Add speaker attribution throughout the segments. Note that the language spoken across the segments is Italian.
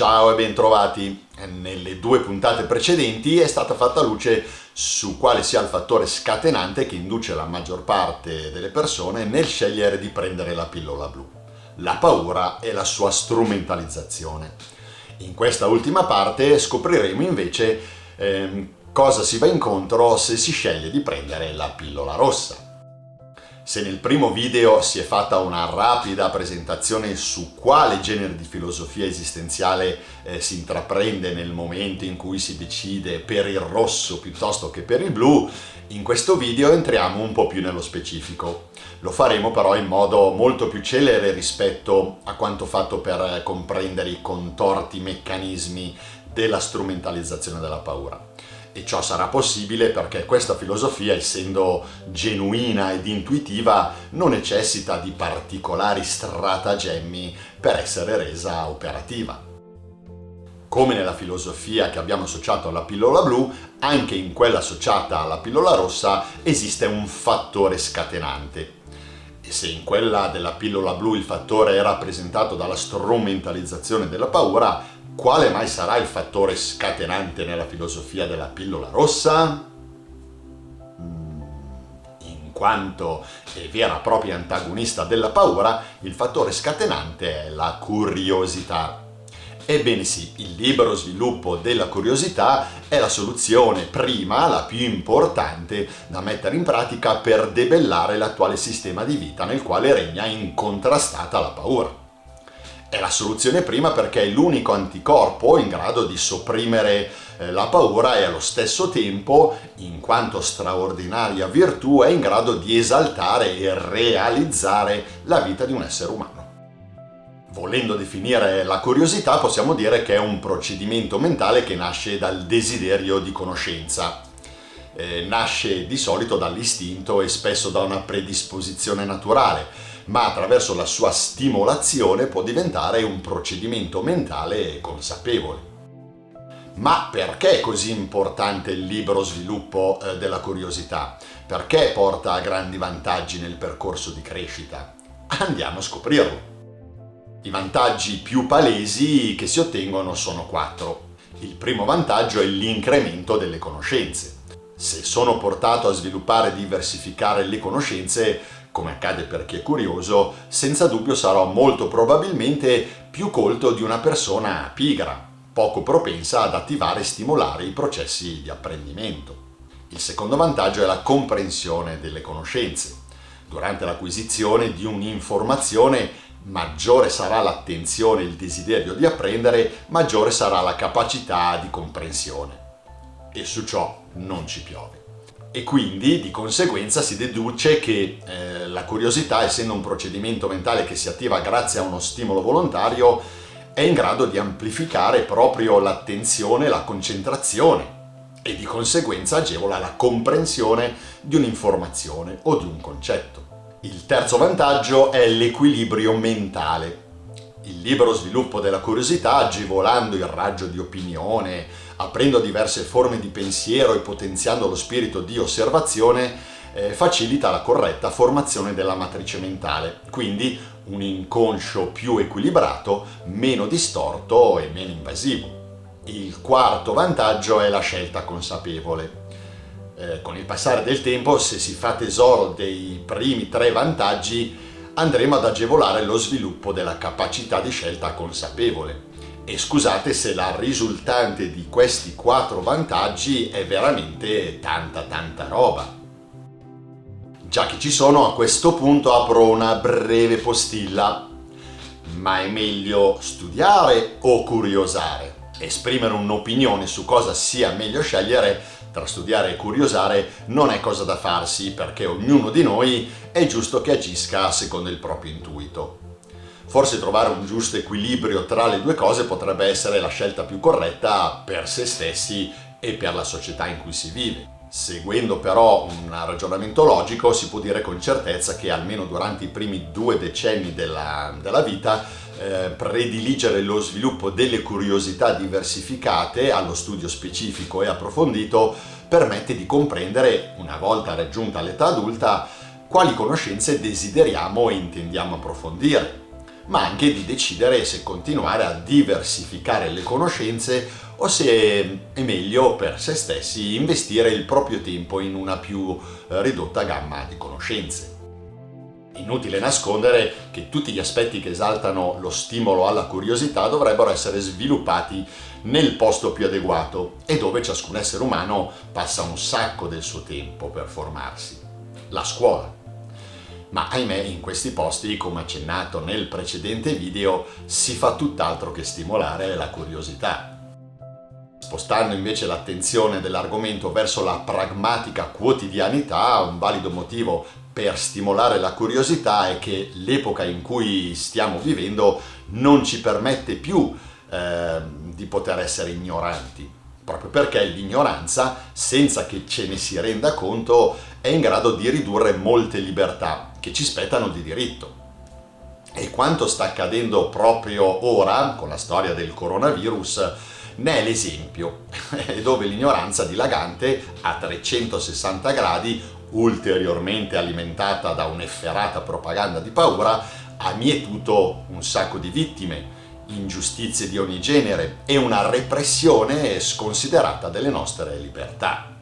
Speaker 1: Ciao e bentrovati! Nelle due puntate precedenti è stata fatta luce su quale sia il fattore scatenante che induce la maggior parte delle persone nel scegliere di prendere la pillola blu. La paura e la sua strumentalizzazione. In questa ultima parte scopriremo invece ehm, cosa si va incontro se si sceglie di prendere la pillola rossa. Se nel primo video si è fatta una rapida presentazione su quale genere di filosofia esistenziale eh, si intraprende nel momento in cui si decide per il rosso piuttosto che per il blu, in questo video entriamo un po' più nello specifico. Lo faremo però in modo molto più celere rispetto a quanto fatto per comprendere i contorti meccanismi della strumentalizzazione della paura e ciò sarà possibile perché questa filosofia, essendo genuina ed intuitiva, non necessita di particolari stratagemmi per essere resa operativa. Come nella filosofia che abbiamo associato alla pillola blu, anche in quella associata alla pillola rossa esiste un fattore scatenante. E se in quella della pillola blu il fattore è rappresentato dalla strumentalizzazione della paura, quale mai sarà il fattore scatenante nella filosofia della pillola rossa? Mm, in quanto è vera e propria antagonista della paura, il fattore scatenante è la curiosità. Ebbene sì, il libero sviluppo della curiosità è la soluzione prima, la più importante, da mettere in pratica per debellare l'attuale sistema di vita nel quale regna incontrastata la paura. È la soluzione prima perché è l'unico anticorpo in grado di sopprimere eh, la paura e allo stesso tempo, in quanto straordinaria virtù, è in grado di esaltare e realizzare la vita di un essere umano. Volendo definire la curiosità possiamo dire che è un procedimento mentale che nasce dal desiderio di conoscenza. Eh, nasce di solito dall'istinto e spesso da una predisposizione naturale, ma attraverso la sua stimolazione può diventare un procedimento mentale consapevole. Ma perché è così importante il libero sviluppo eh, della curiosità? Perché porta a grandi vantaggi nel percorso di crescita? Andiamo a scoprirlo. I vantaggi più palesi che si ottengono sono quattro. Il primo vantaggio è l'incremento delle conoscenze. Se sono portato a sviluppare e diversificare le conoscenze, come accade per chi è curioso, senza dubbio sarò molto probabilmente più colto di una persona pigra, poco propensa ad attivare e stimolare i processi di apprendimento. Il secondo vantaggio è la comprensione delle conoscenze. Durante l'acquisizione di un'informazione maggiore sarà l'attenzione e il desiderio di apprendere, maggiore sarà la capacità di comprensione. E su ciò non ci piove e quindi di conseguenza si deduce che eh, la curiosità, essendo un procedimento mentale che si attiva grazie a uno stimolo volontario, è in grado di amplificare proprio l'attenzione, la concentrazione e di conseguenza agevola la comprensione di un'informazione o di un concetto. Il terzo vantaggio è l'equilibrio mentale. Il libero sviluppo della curiosità, agevolando il raggio di opinione, aprendo diverse forme di pensiero e potenziando lo spirito di osservazione, eh, facilita la corretta formazione della matrice mentale, quindi un inconscio più equilibrato, meno distorto e meno invasivo. Il quarto vantaggio è la scelta consapevole. Eh, con il passare del tempo, se si fa tesoro dei primi tre vantaggi, andremo ad agevolare lo sviluppo della capacità di scelta consapevole e scusate se la risultante di questi quattro vantaggi è veramente tanta tanta roba. Già che ci sono, a questo punto apro una breve postilla. Ma è meglio studiare o curiosare? Esprimere un'opinione su cosa sia meglio scegliere tra studiare e curiosare non è cosa da farsi perché ognuno di noi è giusto che agisca secondo il proprio intuito. Forse trovare un giusto equilibrio tra le due cose potrebbe essere la scelta più corretta per se stessi e per la società in cui si vive. Seguendo però un ragionamento logico si può dire con certezza che almeno durante i primi due decenni della, della vita eh, prediligere lo sviluppo delle curiosità diversificate allo studio specifico e approfondito permette di comprendere, una volta raggiunta l'età adulta, quali conoscenze desideriamo e intendiamo approfondire ma anche di decidere se continuare a diversificare le conoscenze o se è meglio per se stessi investire il proprio tempo in una più eh, ridotta gamma di conoscenze. Inutile nascondere che tutti gli aspetti che esaltano lo stimolo alla curiosità dovrebbero essere sviluppati nel posto più adeguato e dove ciascun essere umano passa un sacco del suo tempo per formarsi, la scuola. Ma ahimè in questi posti, come accennato nel precedente video, si fa tutt'altro che stimolare la curiosità. Spostando invece l'attenzione dell'argomento verso la pragmatica quotidianità, un valido motivo per stimolare la curiosità è che l'epoca in cui stiamo vivendo non ci permette più eh, di poter essere ignoranti, proprio perché l'ignoranza, senza che ce ne si renda conto, è in grado di ridurre molte libertà che ci spettano di diritto. E quanto sta accadendo proprio ora, con la storia del coronavirus, ne è l'esempio, dove l'ignoranza dilagante a 360 gradi, ulteriormente alimentata da un'efferata propaganda di paura, ha mietuto un sacco di vittime, ingiustizie di ogni genere e una repressione sconsiderata delle nostre libertà.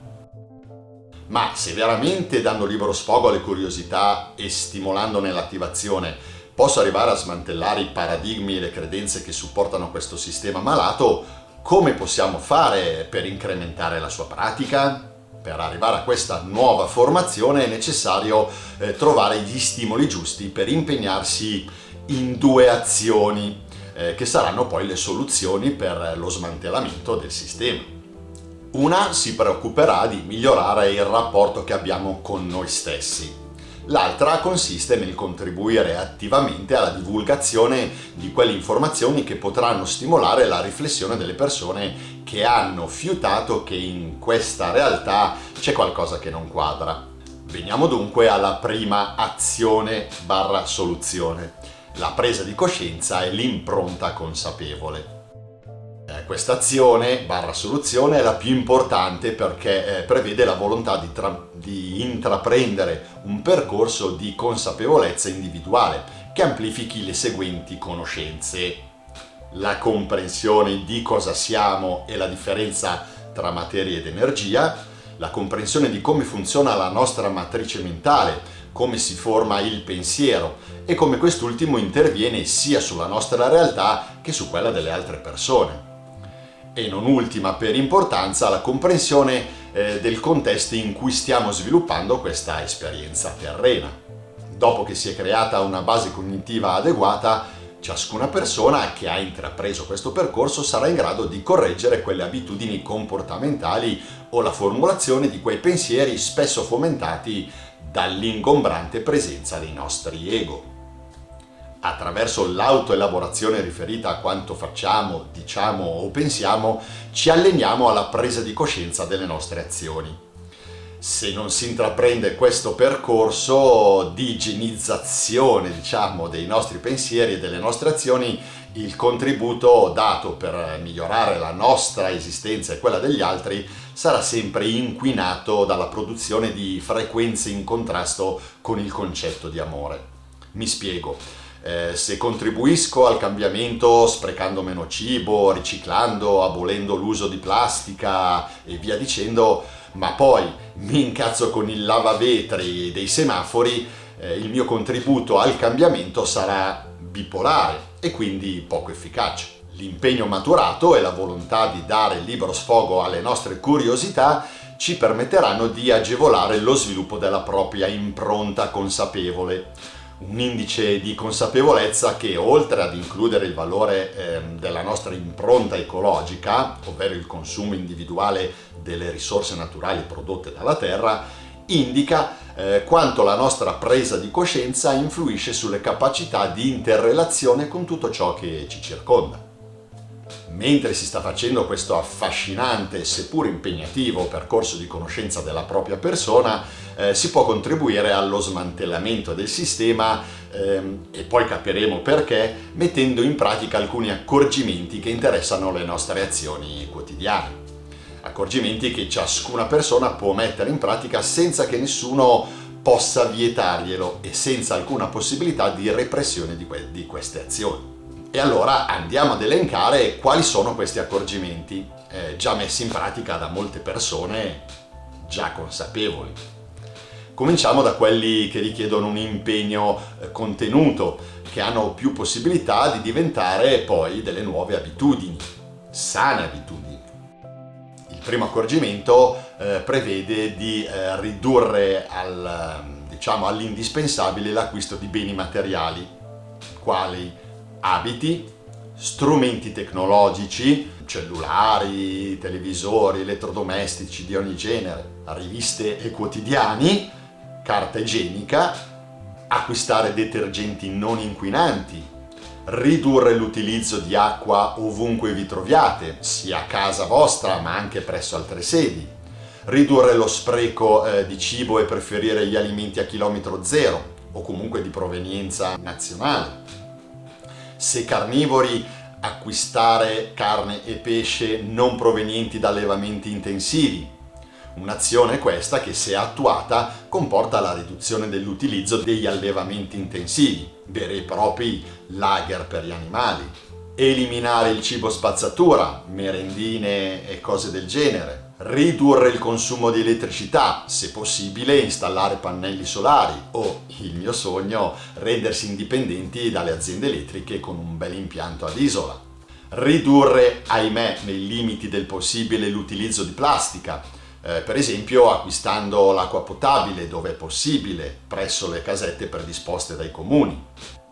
Speaker 1: Ma se veramente dando libero sfogo alle curiosità e stimolandone l'attivazione posso arrivare a smantellare i paradigmi e le credenze che supportano questo sistema malato, come possiamo fare per incrementare la sua pratica? Per arrivare a questa nuova formazione è necessario eh, trovare gli stimoli giusti per impegnarsi in due azioni eh, che saranno poi le soluzioni per lo smantellamento del sistema. Una si preoccuperà di migliorare il rapporto che abbiamo con noi stessi, L'altra consiste nel contribuire attivamente alla divulgazione di quelle informazioni che potranno stimolare la riflessione delle persone che hanno fiutato che in questa realtà c'è qualcosa che non quadra. Veniamo dunque alla prima azione barra soluzione, la presa di coscienza e l'impronta consapevole. Eh, questa azione barra soluzione è la più importante perché eh, prevede la volontà di, di intraprendere un percorso di consapevolezza individuale che amplifichi le seguenti conoscenze. La comprensione di cosa siamo e la differenza tra materia ed energia, la comprensione di come funziona la nostra matrice mentale, come si forma il pensiero e come quest'ultimo interviene sia sulla nostra realtà che su quella delle altre persone e non ultima per importanza la comprensione eh, del contesto in cui stiamo sviluppando questa esperienza terrena. Dopo che si è creata una base cognitiva adeguata, ciascuna persona che ha intrapreso questo percorso sarà in grado di correggere quelle abitudini comportamentali o la formulazione di quei pensieri spesso fomentati dall'ingombrante presenza dei nostri ego attraverso l'autoelaborazione riferita a quanto facciamo, diciamo o pensiamo, ci alleniamo alla presa di coscienza delle nostre azioni. Se non si intraprende questo percorso di igienizzazione, diciamo, dei nostri pensieri e delle nostre azioni, il contributo dato per migliorare la nostra esistenza e quella degli altri sarà sempre inquinato dalla produzione di frequenze in contrasto con il concetto di amore. Mi spiego eh, se contribuisco al cambiamento sprecando meno cibo, riciclando, abolendo l'uso di plastica e via dicendo, ma poi mi incazzo con il lavavetri dei semafori, eh, il mio contributo al cambiamento sarà bipolare e quindi poco efficace. L'impegno maturato e la volontà di dare libero sfogo alle nostre curiosità ci permetteranno di agevolare lo sviluppo della propria impronta consapevole un indice di consapevolezza che oltre ad includere il valore eh, della nostra impronta ecologica, ovvero il consumo individuale delle risorse naturali prodotte dalla Terra, indica eh, quanto la nostra presa di coscienza influisce sulle capacità di interrelazione con tutto ciò che ci circonda. Mentre si sta facendo questo affascinante, seppur impegnativo, percorso di conoscenza della propria persona, eh, si può contribuire allo smantellamento del sistema ehm, e poi capiremo perché, mettendo in pratica alcuni accorgimenti che interessano le nostre azioni quotidiane. Accorgimenti che ciascuna persona può mettere in pratica senza che nessuno possa vietarglielo e senza alcuna possibilità di repressione di, que di queste azioni. E allora andiamo ad elencare quali sono questi accorgimenti, eh, già messi in pratica da molte persone già consapevoli. Cominciamo da quelli che richiedono un impegno eh, contenuto, che hanno più possibilità di diventare poi delle nuove abitudini, sane abitudini. Il primo accorgimento eh, prevede di eh, ridurre al, diciamo, all'indispensabile l'acquisto di beni materiali, quali abiti, strumenti tecnologici, cellulari, televisori, elettrodomestici di ogni genere, riviste e quotidiani, carta igienica, acquistare detergenti non inquinanti, ridurre l'utilizzo di acqua ovunque vi troviate, sia a casa vostra ma anche presso altre sedi, ridurre lo spreco eh, di cibo e preferire gli alimenti a chilometro zero o comunque di provenienza nazionale, se carnivori acquistare carne e pesce non provenienti da allevamenti intensivi. Un'azione questa che se attuata comporta la riduzione dell'utilizzo degli allevamenti intensivi, veri e propri lager per gli animali. Eliminare il cibo spazzatura, merendine e cose del genere ridurre il consumo di elettricità, se possibile installare pannelli solari o, il mio sogno, rendersi indipendenti dalle aziende elettriche con un bel impianto ad isola. Ridurre, ahimè, nei limiti del possibile l'utilizzo di plastica, eh, per esempio acquistando l'acqua potabile dove è possibile presso le casette predisposte dai comuni.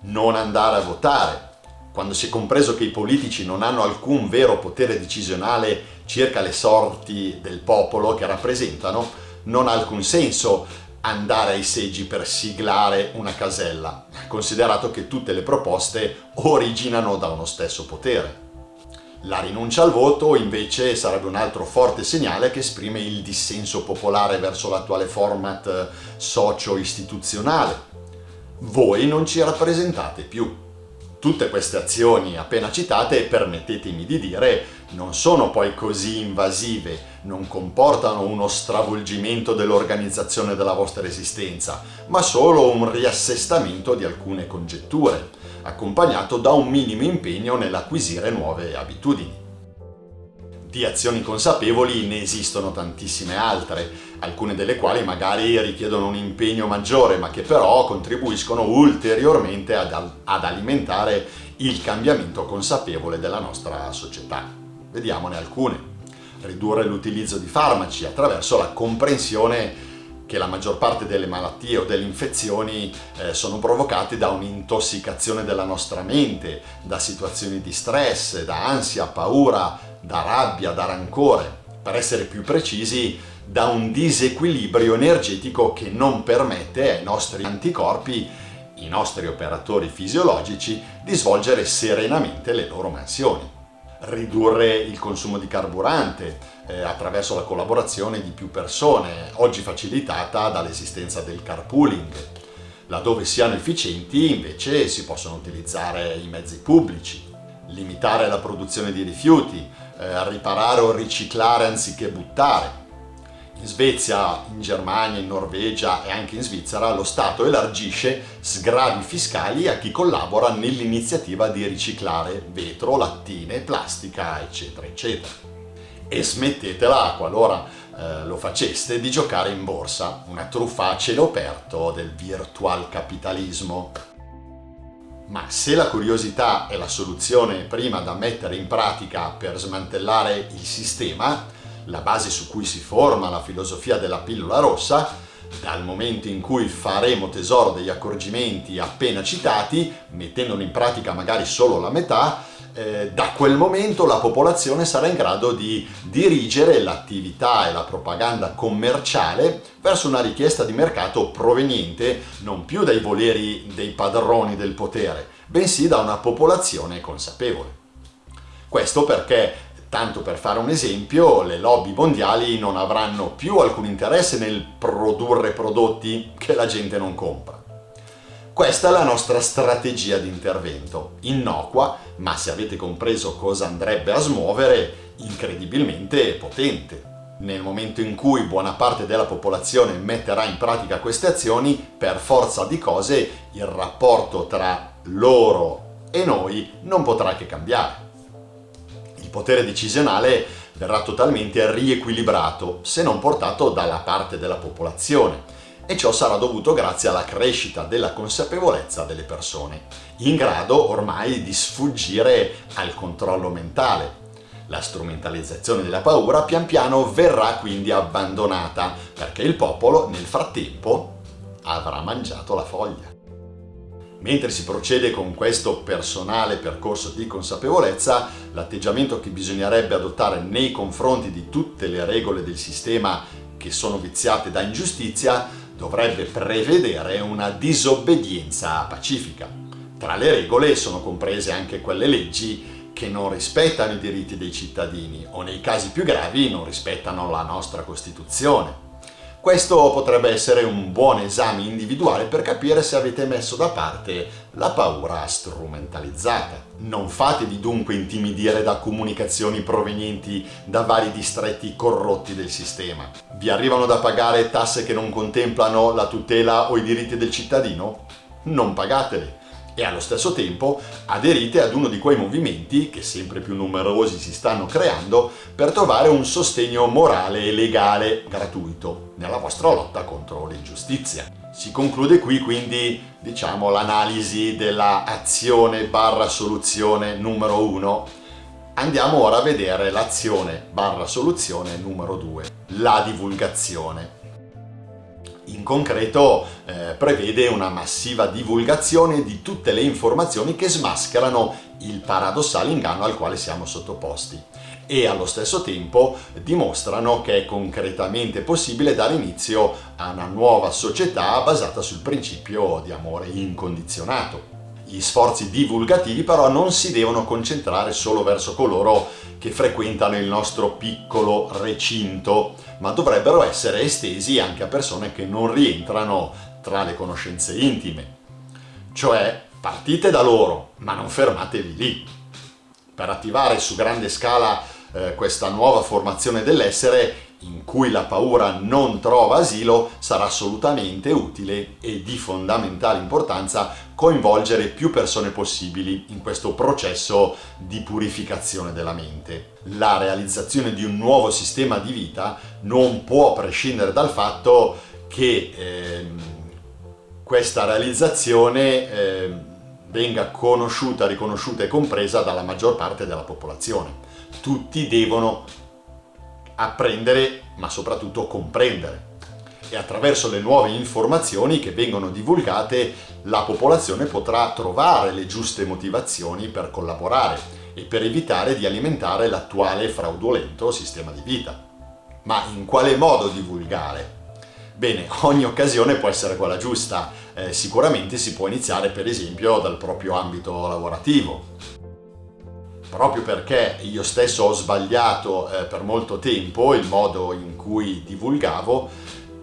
Speaker 1: Non andare a votare, quando si è compreso che i politici non hanno alcun vero potere decisionale circa le sorti del popolo che rappresentano, non ha alcun senso andare ai seggi per siglare una casella, considerato che tutte le proposte originano da uno stesso potere. La rinuncia al voto invece sarebbe un altro forte segnale che esprime il dissenso popolare verso l'attuale format socio-istituzionale. Voi non ci rappresentate più. Tutte queste azioni appena citate, permettetemi di dire, non sono poi così invasive, non comportano uno stravolgimento dell'organizzazione della vostra esistenza, ma solo un riassestamento di alcune congetture, accompagnato da un minimo impegno nell'acquisire nuove abitudini. Di azioni consapevoli ne esistono tantissime altre, alcune delle quali magari richiedono un impegno maggiore, ma che però contribuiscono ulteriormente ad, ad alimentare il cambiamento consapevole della nostra società. Vediamone alcune. Ridurre l'utilizzo di farmaci attraverso la comprensione che la maggior parte delle malattie o delle infezioni eh, sono provocate da un'intossicazione della nostra mente, da situazioni di stress, da ansia, paura, da rabbia, da rancore, per essere più precisi, da un disequilibrio energetico che non permette ai nostri anticorpi, i nostri operatori fisiologici, di svolgere serenamente le loro mansioni. Ridurre il consumo di carburante eh, attraverso la collaborazione di più persone, oggi facilitata dall'esistenza del carpooling. Laddove siano efficienti invece si possono utilizzare i mezzi pubblici, limitare la produzione di rifiuti, eh, riparare o riciclare anziché buttare. In Svezia, in Germania, in Norvegia e anche in Svizzera lo Stato elargisce sgravi fiscali a chi collabora nell'iniziativa di riciclare vetro, lattine, plastica, eccetera, eccetera. E smettetela, qualora eh, lo faceste, di giocare in borsa, una truffa a cielo aperto del virtual capitalismo. Ma se la curiosità è la soluzione prima da mettere in pratica per smantellare il sistema, la base su cui si forma la filosofia della pillola rossa, dal momento in cui faremo tesoro degli accorgimenti appena citati, mettendone in pratica magari solo la metà, eh, da quel momento la popolazione sarà in grado di dirigere l'attività e la propaganda commerciale verso una richiesta di mercato proveniente non più dai voleri dei padroni del potere, bensì da una popolazione consapevole. Questo perché, tanto per fare un esempio, le lobby mondiali non avranno più alcun interesse nel produrre prodotti che la gente non compra questa è la nostra strategia di intervento, innocua, ma se avete compreso cosa andrebbe a smuovere, incredibilmente potente. Nel momento in cui buona parte della popolazione metterà in pratica queste azioni, per forza di cose il rapporto tra loro e noi non potrà che cambiare. Potere decisionale verrà totalmente riequilibrato, se non portato dalla parte della popolazione, e ciò sarà dovuto grazie alla crescita della consapevolezza delle persone, in grado ormai di sfuggire al controllo mentale. La strumentalizzazione della paura pian piano verrà quindi abbandonata, perché il popolo nel frattempo avrà mangiato la foglia. Mentre si procede con questo personale percorso di consapevolezza, l'atteggiamento che bisognerebbe adottare nei confronti di tutte le regole del sistema che sono viziate da ingiustizia dovrebbe prevedere una disobbedienza pacifica. Tra le regole sono comprese anche quelle leggi che non rispettano i diritti dei cittadini o nei casi più gravi non rispettano la nostra Costituzione. Questo potrebbe essere un buon esame individuale per capire se avete messo da parte la paura strumentalizzata. Non fatevi dunque intimidire da comunicazioni provenienti da vari distretti corrotti del sistema. Vi arrivano da pagare tasse che non contemplano la tutela o i diritti del cittadino? Non pagatele e allo stesso tempo aderite ad uno di quei movimenti che sempre più numerosi si stanno creando per trovare un sostegno morale e legale gratuito nella vostra lotta contro l'ingiustizia. Si conclude qui quindi diciamo l'analisi della azione barra soluzione numero 1 Andiamo ora a vedere l'azione barra soluzione numero 2, la divulgazione in concreto eh, prevede una massiva divulgazione di tutte le informazioni che smascherano il paradossale inganno al quale siamo sottoposti e allo stesso tempo dimostrano che è concretamente possibile dare inizio a una nuova società basata sul principio di amore incondizionato. Gli sforzi divulgativi però non si devono concentrare solo verso coloro che frequentano il nostro piccolo recinto, ma dovrebbero essere estesi anche a persone che non rientrano tra le conoscenze intime. Cioè, partite da loro, ma non fermatevi lì. Per attivare su grande scala eh, questa nuova formazione dell'essere, in cui la paura non trova asilo, sarà assolutamente utile e di fondamentale importanza coinvolgere più persone possibili in questo processo di purificazione della mente. La realizzazione di un nuovo sistema di vita non può prescindere dal fatto che eh, questa realizzazione eh, venga conosciuta, riconosciuta e compresa dalla maggior parte della popolazione. Tutti devono apprendere ma soprattutto comprendere e attraverso le nuove informazioni che vengono divulgate la popolazione potrà trovare le giuste motivazioni per collaborare e per evitare di alimentare l'attuale fraudolento sistema di vita. Ma in quale modo divulgare? Bene, ogni occasione può essere quella giusta, eh, sicuramente si può iniziare per esempio dal proprio ambito lavorativo, proprio perché io stesso ho sbagliato eh, per molto tempo il modo in cui divulgavo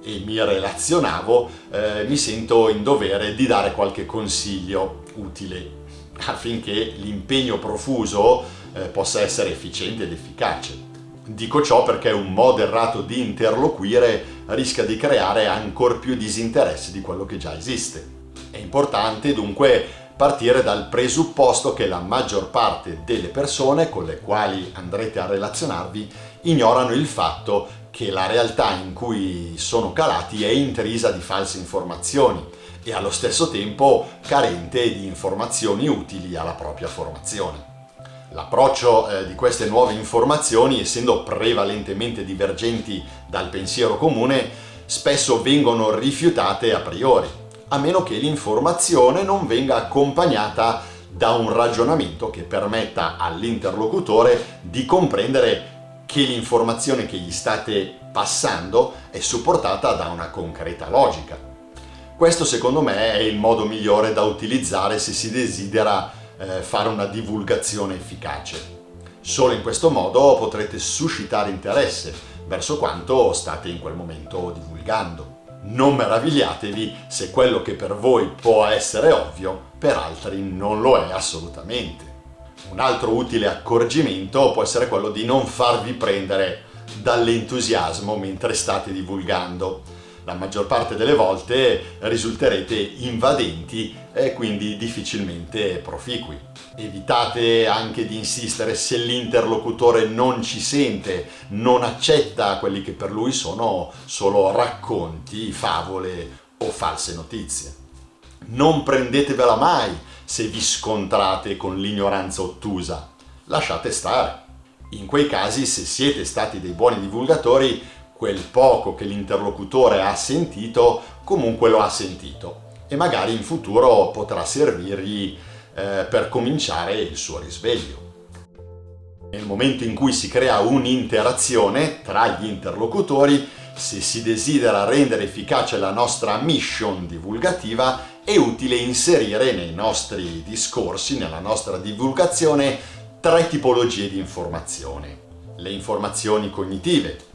Speaker 1: e mi relazionavo, eh, mi sento in dovere di dare qualche consiglio utile affinché l'impegno profuso eh, possa essere efficiente ed efficace. Dico ciò perché un modo errato di interloquire rischia di creare ancora più disinteresse di quello che già esiste. È importante dunque partire dal presupposto che la maggior parte delle persone con le quali andrete a relazionarvi ignorano il fatto che la realtà in cui sono calati è intrisa di false informazioni e allo stesso tempo carente di informazioni utili alla propria formazione. L'approccio eh, di queste nuove informazioni, essendo prevalentemente divergenti dal pensiero comune, spesso vengono rifiutate a priori a meno che l'informazione non venga accompagnata da un ragionamento che permetta all'interlocutore di comprendere che l'informazione che gli state passando è supportata da una concreta logica. Questo secondo me è il modo migliore da utilizzare se si desidera eh, fare una divulgazione efficace. Solo in questo modo potrete suscitare interesse verso quanto state in quel momento divulgando non meravigliatevi se quello che per voi può essere ovvio, per altri non lo è assolutamente. Un altro utile accorgimento può essere quello di non farvi prendere dall'entusiasmo mentre state divulgando. La maggior parte delle volte risulterete invadenti e quindi difficilmente proficui. Evitate anche di insistere se l'interlocutore non ci sente, non accetta quelli che per lui sono solo racconti, favole o false notizie. Non prendetevela mai se vi scontrate con l'ignoranza ottusa. Lasciate stare. In quei casi, se siete stati dei buoni divulgatori, quel poco che l'interlocutore ha sentito, comunque lo ha sentito e magari in futuro potrà servirgli eh, per cominciare il suo risveglio. Nel momento in cui si crea un'interazione tra gli interlocutori, se si desidera rendere efficace la nostra mission divulgativa, è utile inserire nei nostri discorsi, nella nostra divulgazione, tre tipologie di informazione. Le informazioni cognitive,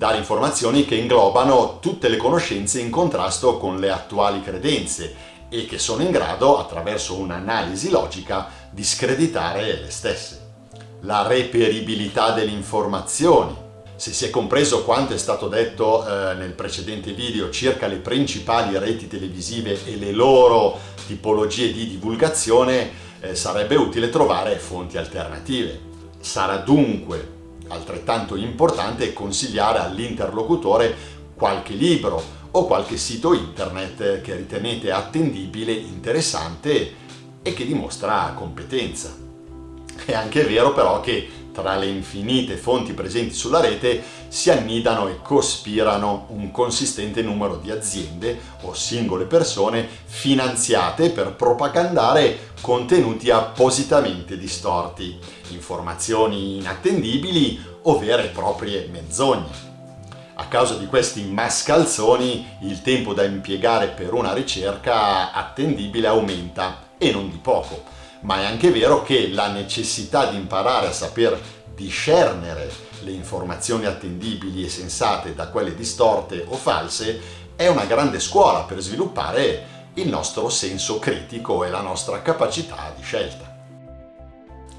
Speaker 1: dare informazioni che inglobano tutte le conoscenze in contrasto con le attuali credenze e che sono in grado, attraverso un'analisi logica, di screditare le stesse. La reperibilità delle informazioni. Se si è compreso quanto è stato detto eh, nel precedente video circa le principali reti televisive e le loro tipologie di divulgazione, eh, sarebbe utile trovare fonti alternative. Sarà dunque Altrettanto importante è consigliare all'interlocutore qualche libro o qualche sito internet che ritenete attendibile, interessante e che dimostra competenza. È anche vero però che tra le infinite fonti presenti sulla rete si annidano e cospirano un consistente numero di aziende o singole persone finanziate per propagandare contenuti appositamente distorti, informazioni inattendibili o vere e proprie menzogne. A causa di questi mascalzoni il tempo da impiegare per una ricerca attendibile aumenta e non di poco, ma è anche vero che la necessità di imparare a saper discernere le informazioni attendibili e sensate da quelle distorte o false è una grande scuola per sviluppare il nostro senso critico e la nostra capacità di scelta.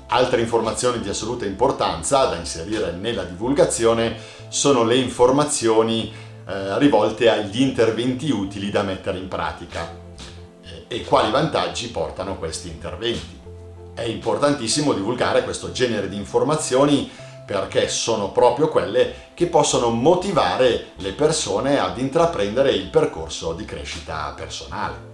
Speaker 1: Altre informazioni di assoluta importanza da inserire nella divulgazione sono le informazioni eh, rivolte agli interventi utili da mettere in pratica e quali vantaggi portano questi interventi. È importantissimo divulgare questo genere di informazioni perché sono proprio quelle che possono motivare le persone ad intraprendere il percorso di crescita personale.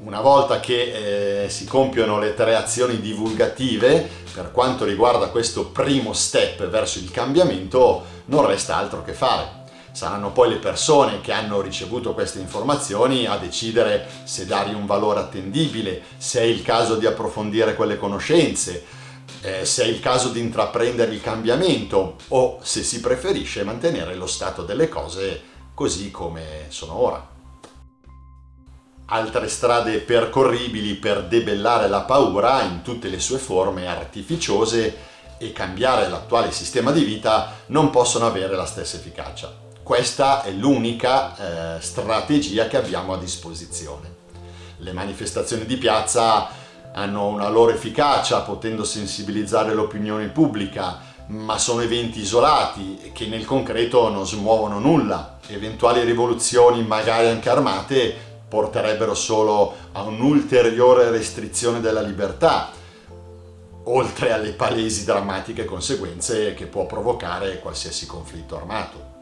Speaker 1: Una volta che eh, si compiono le tre azioni divulgative, per quanto riguarda questo primo step verso il cambiamento, non resta altro che fare. Saranno poi le persone che hanno ricevuto queste informazioni a decidere se dargli un valore attendibile, se è il caso di approfondire quelle conoscenze, eh, se è il caso di intraprendere il cambiamento o se si preferisce mantenere lo stato delle cose così come sono ora altre strade percorribili per debellare la paura in tutte le sue forme artificiose e cambiare l'attuale sistema di vita non possono avere la stessa efficacia. Questa è l'unica eh, strategia che abbiamo a disposizione. Le manifestazioni di piazza hanno una loro efficacia potendo sensibilizzare l'opinione pubblica, ma sono eventi isolati che nel concreto non smuovono nulla. Eventuali rivoluzioni, magari anche armate, porterebbero solo a un'ulteriore restrizione della libertà, oltre alle palesi drammatiche conseguenze che può provocare qualsiasi conflitto armato.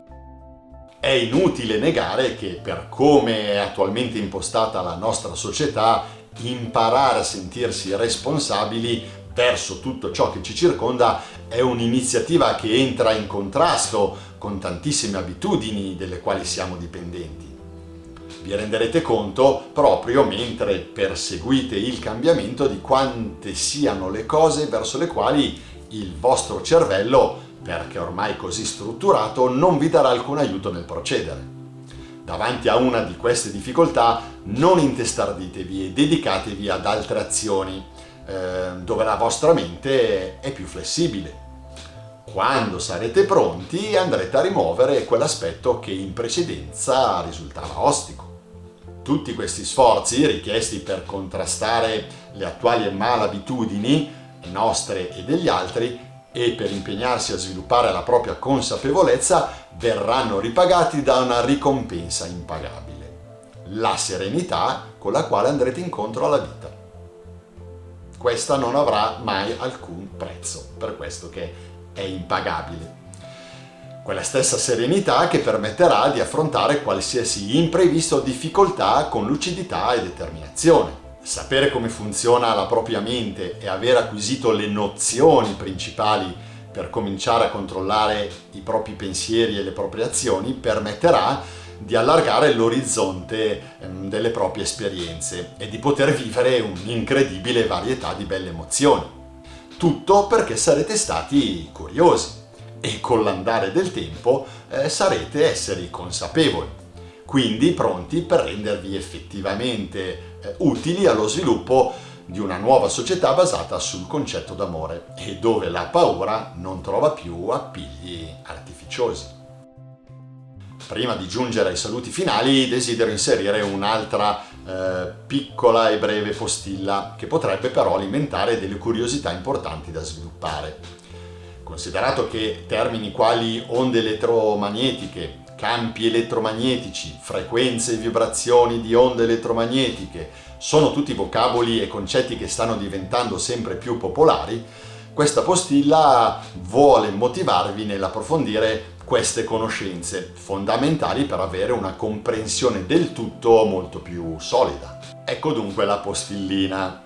Speaker 1: È inutile negare che per come è attualmente impostata la nostra società, imparare a sentirsi responsabili verso tutto ciò che ci circonda è un'iniziativa che entra in contrasto con tantissime abitudini delle quali siamo dipendenti. Vi renderete conto proprio mentre perseguite il cambiamento di quante siano le cose verso le quali il vostro cervello, perché ormai così strutturato, non vi darà alcun aiuto nel procedere. Davanti a una di queste difficoltà non intestarditevi e dedicatevi ad altre azioni eh, dove la vostra mente è più flessibile. Quando sarete pronti andrete a rimuovere quell'aspetto che in precedenza risultava ostico. Tutti questi sforzi richiesti per contrastare le attuali malabitudini, nostre e degli altri, e per impegnarsi a sviluppare la propria consapevolezza verranno ripagati da una ricompensa impagabile, la serenità con la quale andrete incontro alla vita. Questa non avrà mai alcun prezzo, per questo che è impagabile. Quella stessa serenità che permetterà di affrontare qualsiasi imprevisto o difficoltà con lucidità e determinazione. Sapere come funziona la propria mente e aver acquisito le nozioni principali per cominciare a controllare i propri pensieri e le proprie azioni permetterà di allargare l'orizzonte ehm, delle proprie esperienze e di poter vivere un'incredibile varietà di belle emozioni. Tutto perché sarete stati curiosi e con l'andare del tempo eh, sarete esseri consapevoli, quindi pronti per rendervi effettivamente eh, utili allo sviluppo di una nuova società basata sul concetto d'amore e dove la paura non trova più appigli artificiosi. Prima di giungere ai saluti finali desidero inserire un'altra eh, piccola e breve postilla che potrebbe però alimentare delle curiosità importanti da sviluppare. Considerato che termini quali onde elettromagnetiche, campi elettromagnetici, frequenze e vibrazioni di onde elettromagnetiche sono tutti vocaboli e concetti che stanno diventando sempre più popolari, questa postilla vuole motivarvi nell'approfondire queste conoscenze, fondamentali per avere una comprensione del tutto molto più solida. Ecco dunque la postillina.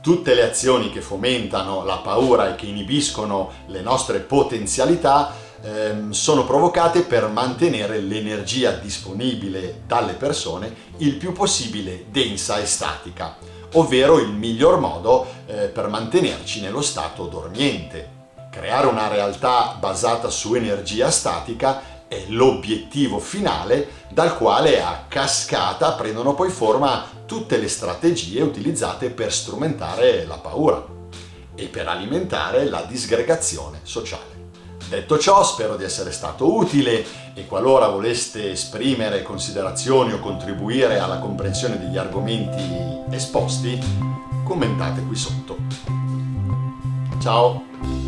Speaker 1: Tutte le azioni che fomentano la paura e che inibiscono le nostre potenzialità ehm, sono provocate per mantenere l'energia disponibile dalle persone il più possibile densa e statica, ovvero il miglior modo eh, per mantenerci nello stato dormiente. Creare una realtà basata su energia statica è l'obiettivo finale dal quale a cascata prendono poi forma tutte le strategie utilizzate per strumentare la paura e per alimentare la disgregazione sociale. Detto ciò, spero di essere stato utile e qualora voleste esprimere considerazioni o contribuire alla comprensione degli argomenti esposti, commentate qui sotto. Ciao!